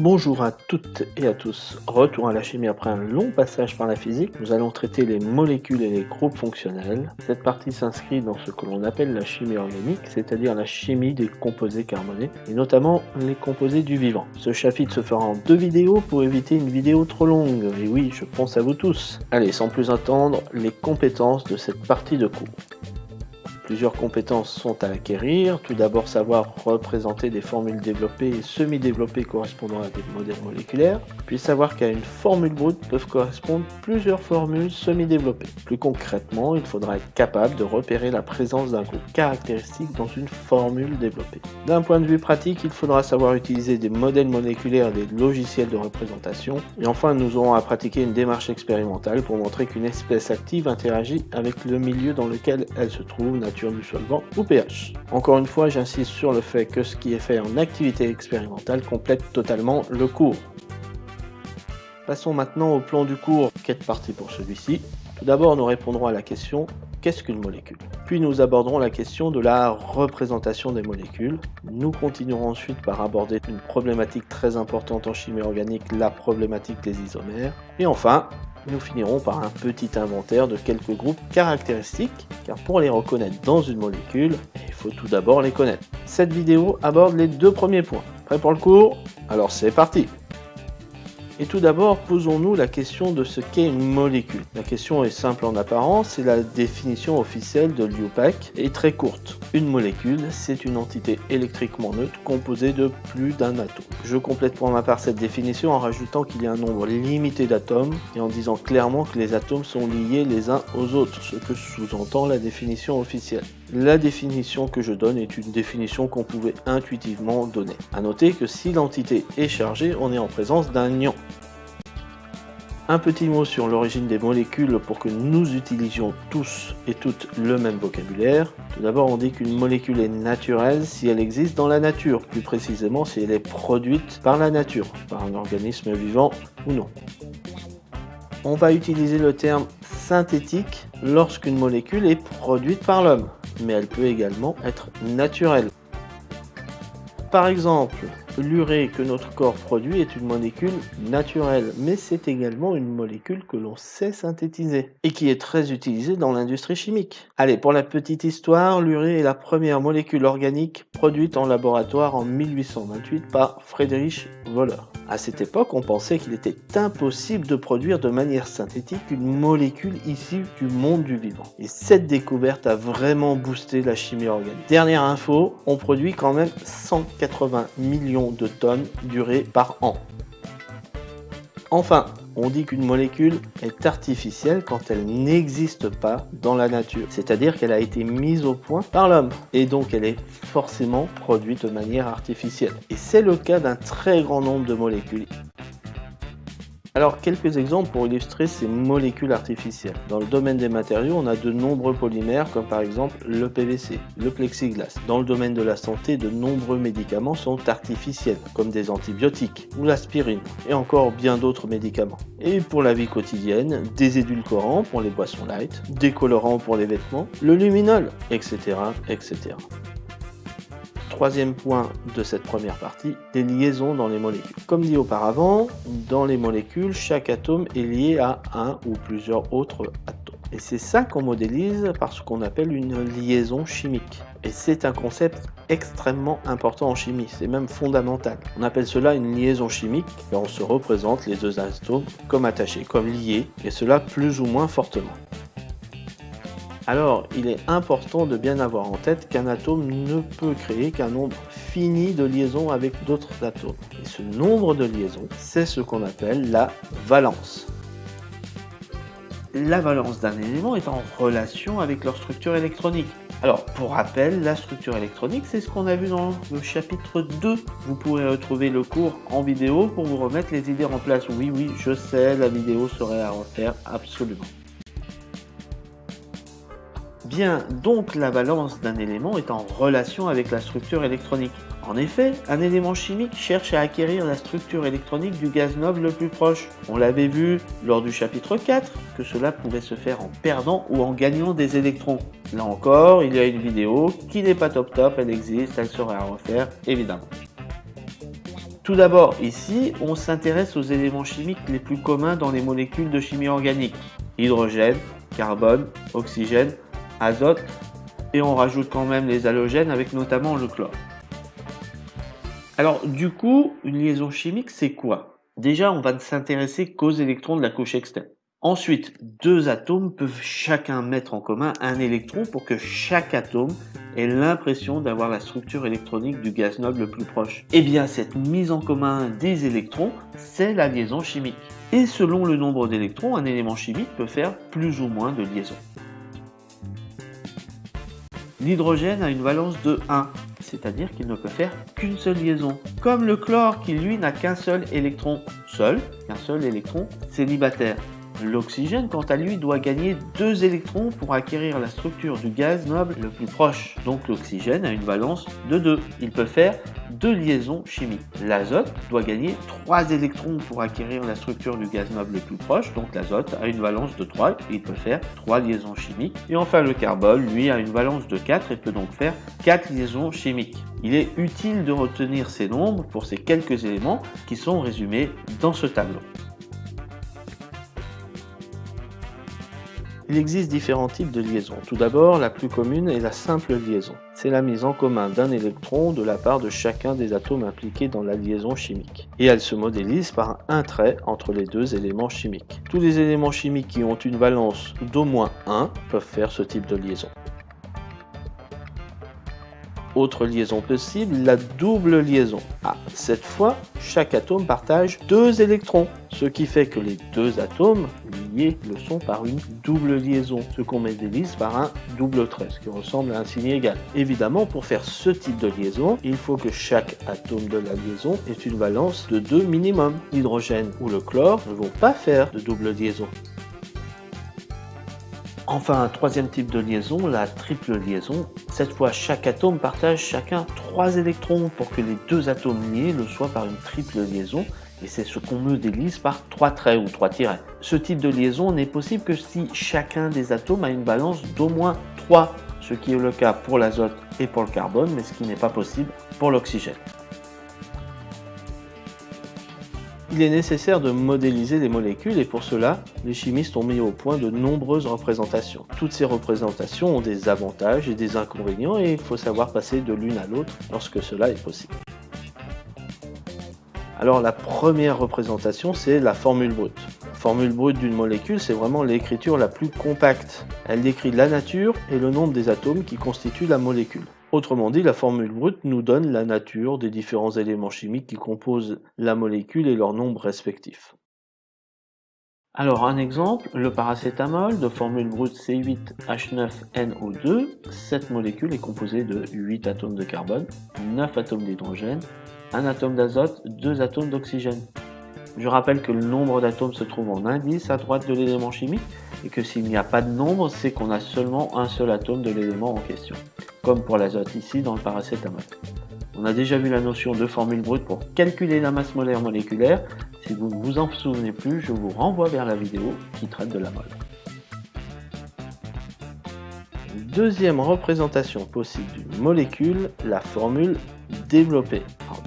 Bonjour à toutes et à tous, retour à la chimie après un long passage par la physique, nous allons traiter les molécules et les groupes fonctionnels. Cette partie s'inscrit dans ce que l'on appelle la chimie organique, c'est-à-dire la chimie des composés carbonés, et notamment les composés du vivant. Ce chapitre se fera en deux vidéos pour éviter une vidéo trop longue, et oui, je pense à vous tous. Allez, sans plus attendre, les compétences de cette partie de cours. Plusieurs compétences sont à acquérir. Tout d'abord, savoir représenter des formules développées et semi-développées correspondant à des modèles moléculaires. Puis savoir qu'à une formule brute peuvent correspondre plusieurs formules semi-développées. Plus concrètement, il faudra être capable de repérer la présence d'un groupe caractéristique dans une formule développée. D'un point de vue pratique, il faudra savoir utiliser des modèles moléculaires et des logiciels de représentation. Et enfin, nous aurons à pratiquer une démarche expérimentale pour montrer qu'une espèce active interagit avec le milieu dans lequel elle se trouve du solvant ou pH. Encore une fois, j'insiste sur le fait que ce qui est fait en activité expérimentale complète totalement le cours. Passons maintenant au plan du cours qui est parti pour celui-ci. Tout d'abord, nous répondrons à la question qu'est-ce qu'une molécule? Puis nous aborderons la question de la représentation des molécules. Nous continuerons ensuite par aborder une problématique très importante en chimie organique, la problématique des isomères. Et enfin, nous finirons par un petit inventaire de quelques groupes caractéristiques, car pour les reconnaître dans une molécule, il faut tout d'abord les connaître. Cette vidéo aborde les deux premiers points. Prêt pour le cours? Alors c'est parti et tout d'abord, posons-nous la question de ce qu'est une molécule. La question est simple en apparence et la définition officielle de l'IUPAC est très courte. Une molécule, c'est une entité électriquement neutre composée de plus d'un atome. Je complète pour ma part cette définition en rajoutant qu'il y a un nombre limité d'atomes et en disant clairement que les atomes sont liés les uns aux autres, ce que sous-entend la définition officielle. La définition que je donne est une définition qu'on pouvait intuitivement donner. A noter que si l'entité est chargée, on est en présence d'un ion. Un petit mot sur l'origine des molécules pour que nous utilisions tous et toutes le même vocabulaire. Tout d'abord, on dit qu'une molécule est naturelle si elle existe dans la nature, plus précisément si elle est produite par la nature, par un organisme vivant ou non. On va utiliser le terme synthétique lorsqu'une molécule est produite par l'homme mais elle peut également être naturelle. Par exemple, l'urée que notre corps produit est une molécule naturelle, mais c'est également une molécule que l'on sait synthétiser et qui est très utilisée dans l'industrie chimique. Allez, pour la petite histoire, l'urée est la première molécule organique produite en laboratoire en 1828 par Friedrich Wöhler. À cette époque, on pensait qu'il était impossible de produire de manière synthétique une molécule issue du monde du vivant. Et cette découverte a vraiment boosté la chimie organique. Dernière info, on produit quand même 180 millions de tonnes d'urée par an. Enfin, on dit qu'une molécule est artificielle quand elle n'existe pas dans la nature, c'est-à-dire qu'elle a été mise au point par l'homme, et donc elle est forcément produite de manière artificielle. Et c'est le cas d'un très grand nombre de molécules. Alors, quelques exemples pour illustrer ces molécules artificielles. Dans le domaine des matériaux, on a de nombreux polymères, comme par exemple le PVC, le plexiglas. Dans le domaine de la santé, de nombreux médicaments sont artificiels, comme des antibiotiques ou l'aspirine, et encore bien d'autres médicaments. Et pour la vie quotidienne, des édulcorants pour les boissons light, des colorants pour les vêtements, le luminol, etc. etc. Troisième point de cette première partie, des liaisons dans les molécules. Comme dit auparavant, dans les molécules, chaque atome est lié à un ou plusieurs autres atomes. Et c'est ça qu'on modélise par ce qu'on appelle une liaison chimique. Et c'est un concept extrêmement important en chimie, c'est même fondamental. On appelle cela une liaison chimique, et on se représente les deux atomes comme attachés, comme liés, et cela plus ou moins fortement. Alors, il est important de bien avoir en tête qu'un atome ne peut créer qu'un nombre fini de liaisons avec d'autres atomes. Et ce nombre de liaisons, c'est ce qu'on appelle la valence. La valence d'un élément est en relation avec leur structure électronique. Alors, pour rappel, la structure électronique, c'est ce qu'on a vu dans le chapitre 2. Vous pourrez retrouver le cours en vidéo pour vous remettre les idées en place. Oui, oui, je sais, la vidéo serait à refaire, absolument. Bien, donc la valence d'un élément est en relation avec la structure électronique. En effet, un élément chimique cherche à acquérir la structure électronique du gaz noble le plus proche. On l'avait vu lors du chapitre 4 que cela pouvait se faire en perdant ou en gagnant des électrons. Là encore, il y a une vidéo qui n'est pas top top, elle existe, elle sera à refaire évidemment. Tout d'abord, ici, on s'intéresse aux éléments chimiques les plus communs dans les molécules de chimie organique. Hydrogène, carbone, oxygène, azote, et on rajoute quand même les halogènes avec notamment le chlore. Alors du coup, une liaison chimique, c'est quoi? Déjà, on va ne s'intéresser qu'aux électrons de la couche externe. Ensuite, deux atomes peuvent chacun mettre en commun un électron pour que chaque atome ait l'impression d'avoir la structure électronique du gaz noble le plus proche. Eh bien, cette mise en commun des électrons, c'est la liaison chimique. Et selon le nombre d'électrons, un élément chimique peut faire plus ou moins de liaisons. L'hydrogène a une valence de 1, c'est-à-dire qu'il ne peut faire qu'une seule liaison. Comme le chlore qui lui n'a qu'un seul électron seul, qu'un seul électron célibataire. L'oxygène, quant à lui, doit gagner deux électrons pour acquérir la structure du gaz noble le plus proche. Donc l'oxygène a une valence de 2. Il peut faire deux liaisons chimiques. L'azote doit gagner trois électrons pour acquérir la structure du gaz noble le plus proche. Donc l'azote a une valence de 3. Il peut faire trois liaisons chimiques. Et enfin le carbone, lui, a une valence de 4 et peut donc faire quatre liaisons chimiques. Il est utile de retenir ces nombres pour ces quelques éléments qui sont résumés dans ce tableau. Il existe différents types de liaisons. Tout d'abord, la plus commune est la simple liaison. C'est la mise en commun d'un électron de la part de chacun des atomes impliqués dans la liaison chimique. Et elle se modélise par un trait entre les deux éléments chimiques. Tous les éléments chimiques qui ont une valence d'au moins 1 peuvent faire ce type de liaison. Autre liaison possible, la double liaison. Ah, cette fois, chaque atome partage deux électrons, ce qui fait que les deux atomes liés le sont par une double liaison, ce qu'on modélise par un double trait, ce qui ressemble à un signe égal. Évidemment, pour faire ce type de liaison, il faut que chaque atome de la liaison ait une valence de 2 minimum. L'hydrogène ou le chlore ne vont pas faire de double liaison. Enfin, un troisième type de liaison, la triple liaison. Cette fois, chaque atome partage chacun trois électrons pour que les deux atomes liés le soient par une triple liaison. Et c'est ce qu'on modélise par trois traits ou trois tirets. Ce type de liaison n'est possible que si chacun des atomes a une balance d'au moins 3, ce qui est le cas pour l'azote et pour le carbone, mais ce qui n'est pas possible pour l'oxygène. Il est nécessaire de modéliser les molécules et pour cela, les chimistes ont mis au point de nombreuses représentations. Toutes ces représentations ont des avantages et des inconvénients et il faut savoir passer de l'une à l'autre lorsque cela est possible. Alors la première représentation, c'est la formule brute. La formule brute d'une molécule, c'est vraiment l'écriture la plus compacte. Elle décrit la nature et le nombre des atomes qui constituent la molécule. Autrement dit, la formule brute nous donne la nature des différents éléments chimiques qui composent la molécule et leurs nombres respectifs. Alors un exemple, le paracétamol de formule brute C8H9NO2, cette molécule est composée de 8 atomes de carbone, 9 atomes d'hydrogène, 1 atome d'azote, 2 atomes d'oxygène. Je rappelle que le nombre d'atomes se trouve en indice à droite de l'élément chimique et que s'il n'y a pas de nombre, c'est qu'on a seulement un seul atome de l'élément en question comme pour l'azote ici dans le paracétamol. On a déjà vu la notion de formule brute pour calculer la masse molaire moléculaire. Si vous ne vous en souvenez plus, je vous renvoie vers la vidéo qui traite de la mole. Deuxième représentation possible d'une molécule, la formule développée.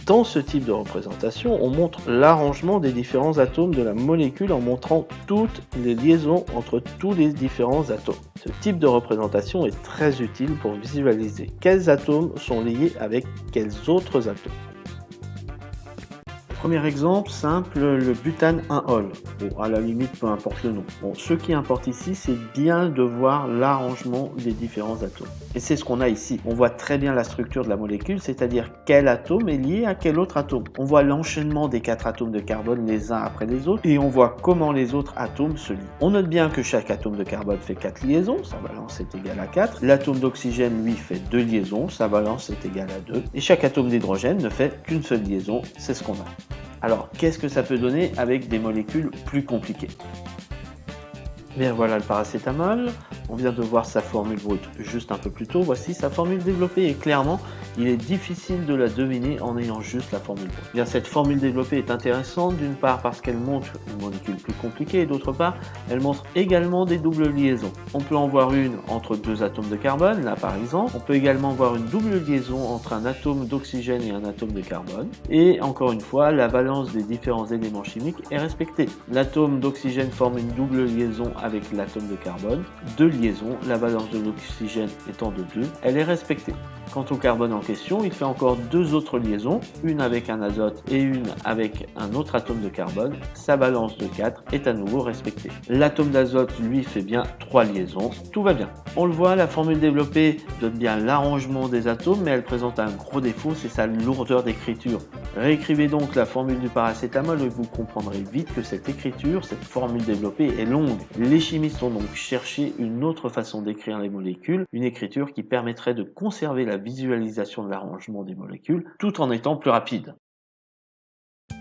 Dans ce type de représentation, on montre l'arrangement des différents atomes de la molécule en montrant toutes les liaisons entre tous les différents atomes. Ce type de représentation est très utile pour visualiser quels atomes sont liés avec quels autres atomes. Premier exemple simple, le butane 1-ol. Bon, à la limite, peu importe le nom. Bon, ce qui importe ici, c'est bien de voir l'arrangement des différents atomes. Et c'est ce qu'on a ici. On voit très bien la structure de la molécule, c'est-à-dire quel atome est lié à quel autre atome. On voit l'enchaînement des quatre atomes de carbone les uns après les autres, et on voit comment les autres atomes se lient. On note bien que chaque atome de carbone fait 4 liaisons, sa valence est égale à 4. L'atome d'oxygène, lui, fait 2 liaisons, sa valence est égale à 2. Et chaque atome d'hydrogène ne fait qu'une seule liaison, c'est ce qu'on a. Alors, qu'est-ce que ça peut donner avec des molécules plus compliquées? Bien voilà le paracétamol, on vient de voir sa formule brute juste un peu plus tôt, voici sa formule développée et clairement il est difficile de la deviner en ayant juste la formule brute. Bien, cette formule développée est intéressante d'une part parce qu'elle montre une molécule plus compliquée et d'autre part, elle montre également des doubles liaisons. On peut en voir une entre deux atomes de carbone, là par exemple. On peut également voir une double liaison entre un atome d'oxygène et un atome de carbone. Et encore une fois, la valence des différents éléments chimiques est respectée. L'atome d'oxygène forme une double liaison avec l'atome de carbone. Deux liaisons, la valence de l'oxygène étant de 2, elle est respectée. Quant au carbone en question, il fait encore deux autres liaisons, une avec un azote et une avec un autre atome de carbone. Sa balance de 4 est à nouveau respectée. L'atome d'azote, lui, fait bien trois liaisons. Tout va bien. On le voit, la formule développée donne bien l'arrangement des atomes, mais elle présente un gros défaut, c'est sa lourdeur d'écriture. Réécrivez donc la formule du paracétamol et vous comprendrez vite que cette écriture, cette formule développée est longue. Chimistes ont donc cherché une autre façon d'écrire les molécules, une écriture qui permettrait de conserver la visualisation de l'arrangement des molécules tout en étant plus rapide.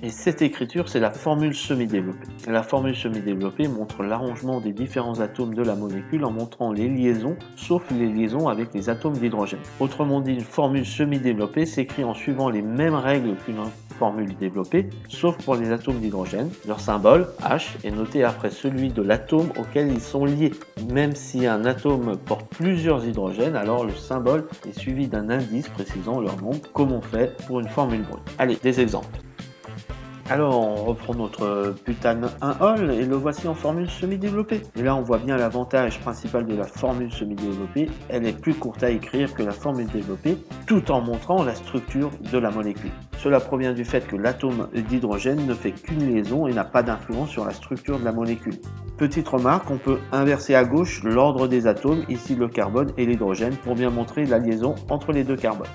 Et cette écriture, c'est la formule semi-développée. La formule semi-développée montre l'arrangement des différents atomes de la molécule en montrant les liaisons, sauf les liaisons avec les atomes d'hydrogène. Autrement dit, une formule semi-développée s'écrit en suivant les mêmes règles qu'une formule développée, sauf pour les atomes d'hydrogène. Leur symbole, H, est noté après celui de l'atome auquel ils sont liés. Même si un atome porte plusieurs hydrogènes, alors le symbole est suivi d'un indice précisant leur nombre, comme on fait pour une formule brute. Allez, des exemples. Alors on reprend notre butane 1-ol et le voici en formule semi-développée. Et là on voit bien l'avantage principal de la formule semi-développée, elle est plus courte à écrire que la formule développée, tout en montrant la structure de la molécule. Cela provient du fait que l'atome d'hydrogène ne fait qu'une liaison et n'a pas d'influence sur la structure de la molécule. Petite remarque, on peut inverser à gauche l'ordre des atomes, ici le carbone et l'hydrogène, pour bien montrer la liaison entre les deux carbones.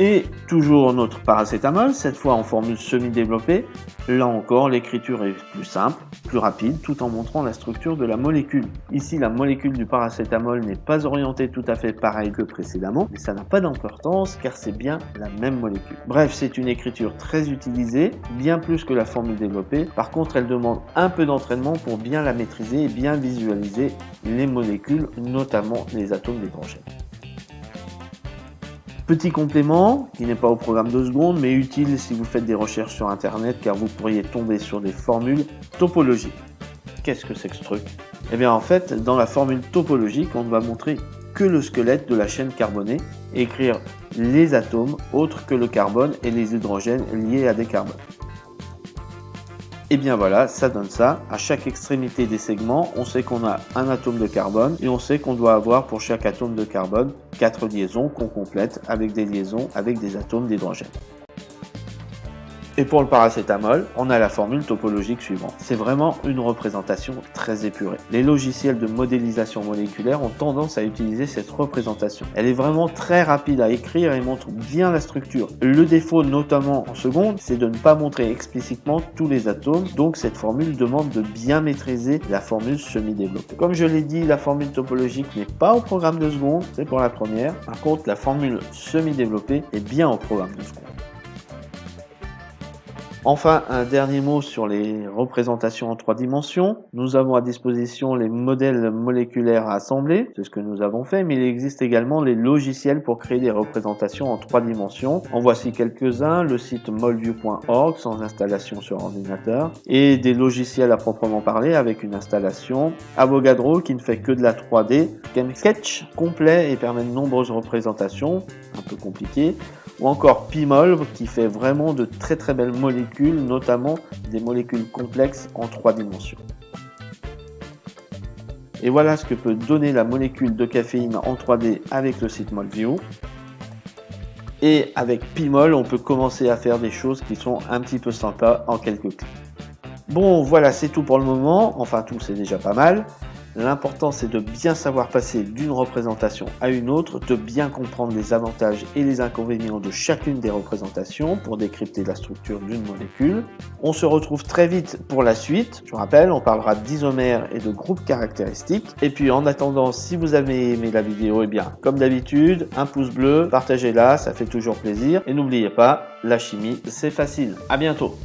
Et toujours notre paracétamol, cette fois en formule semi-développée. Là encore, l'écriture est plus simple, plus rapide, tout en montrant la structure de la molécule. Ici, la molécule du paracétamol n'est pas orientée tout à fait pareil que précédemment, mais ça n'a pas d'importance car c'est bien la même molécule. Bref, c'est une écriture très utilisée, bien plus que la formule développée. Par contre, elle demande un peu d'entraînement pour bien la maîtriser et bien visualiser les molécules, notamment les atomes d'hydrogène. Petit complément, qui n'est pas au programme de secondes, mais utile si vous faites des recherches sur Internet, car vous pourriez tomber sur des formules topologiques. Qu'est-ce que c'est que ce truc? Eh bien en fait, dans la formule topologique, on ne va montrer que le squelette de la chaîne carbonée écrire les atomes autres que le carbone et les hydrogènes liés à des carbones. Et bien voilà, ça donne ça. À chaque extrémité des segments, on sait qu'on a un atome de carbone et on sait qu'on doit avoir pour chaque atome de carbone quatre liaisons qu'on complète avec des liaisons avec des atomes d'hydrogène. Et pour le paracétamol, on a la formule topologique suivante. C'est vraiment une représentation très épurée. Les logiciels de modélisation moléculaire ont tendance à utiliser cette représentation. Elle est vraiment très rapide à écrire et montre bien la structure. Le défaut, notamment en seconde, c'est de ne pas montrer explicitement tous les atomes, donc cette formule demande de bien maîtriser la formule semi-développée. Comme je l'ai dit, la formule topologique n'est pas au programme de seconde, c'est pour la première. Par contre, la formule semi-développée est bien au programme de seconde. Enfin, un dernier mot sur les représentations en trois dimensions. Nous avons à disposition les modèles moléculaires à assembler, c'est ce que nous avons fait, mais il existe également les logiciels pour créer des représentations en trois dimensions. En voici quelques-uns, le site molview.org sans installation sur ordinateur, et des logiciels à proprement parler avec une installation, Avogadro qui ne fait que de la 3D, Sketch complet et permet de nombreuses représentations, un peu compliquées, ou encore Pimol qui fait vraiment de très très belles molécules, notamment des molécules complexes en trois dimensions. Et voilà ce que peut donner la molécule de caféine en 3D avec le site Molview. Et avec Pimol, on peut commencer à faire des choses qui sont un petit peu sympas en quelques clics. Bon, voilà, c'est tout pour le moment. Enfin, tout, c'est déjà pas mal. L'important c'est de bien savoir passer d'une représentation à une autre, de bien comprendre les avantages et les inconvénients de chacune des représentations pour décrypter la structure d'une molécule. On se retrouve très vite pour la suite. Je vous rappelle, on parlera d'isomères et de groupes caractéristiques. Et puis en attendant, si vous avez aimé la vidéo, eh bien comme d'habitude, un pouce bleu, partagez-la, ça fait toujours plaisir. Et n'oubliez pas, la chimie c'est facile. À bientôt